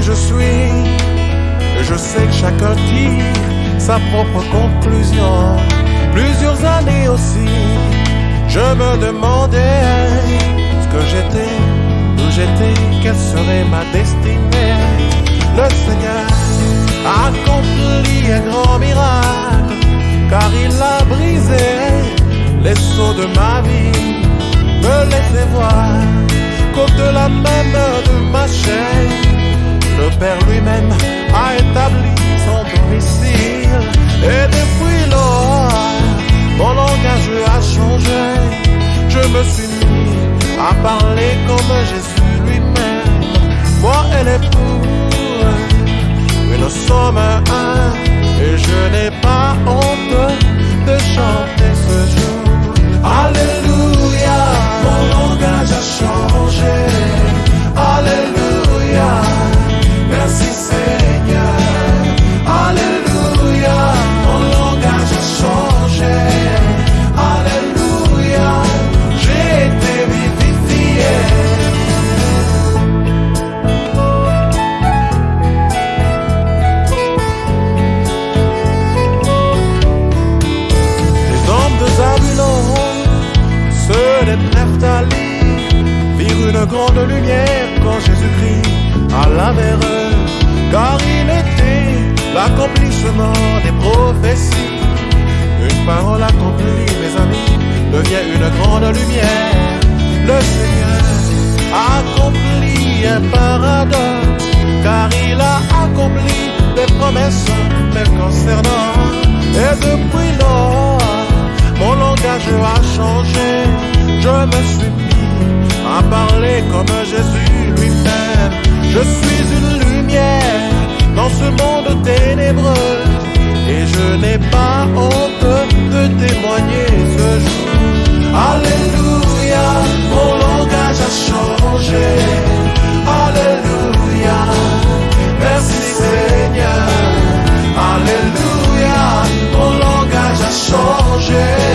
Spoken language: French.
je suis. Je sais que chacun tire sa propre conclusion. Plusieurs années aussi, je me demandais ce que j'étais, où j'étais, quelle serait ma destinée. Le Seigneur a accompli un grand miracle, car il a brisé les seaux de ma vie, me laissait voir qu'au-delà même de ma chair, Père lui-même a établi son domicile. Et depuis lors, mon langage a changé. Je me suis mis à parler comme Jésus lui-même. Moi et l'époux, nous sommes un. Et je n'ai pas honte de chanter ce jour. Une grande lumière quand Jésus-Christ alla vers eux, car il était l'accomplissement des prophéties. Une parole accomplie, mes amis, devient une grande lumière. Le Seigneur a accompli un paradoxe, car il a accompli des promesses me concernant. Et depuis lors, mon langage a changé. Je me suis Parler comme Jésus lui-même. Je suis une lumière dans ce monde ténébreux et je n'ai pas honte de témoigner ce jour. Alléluia, mon langage a changé. Alléluia, merci Seigneur. Alléluia, mon langage a changé.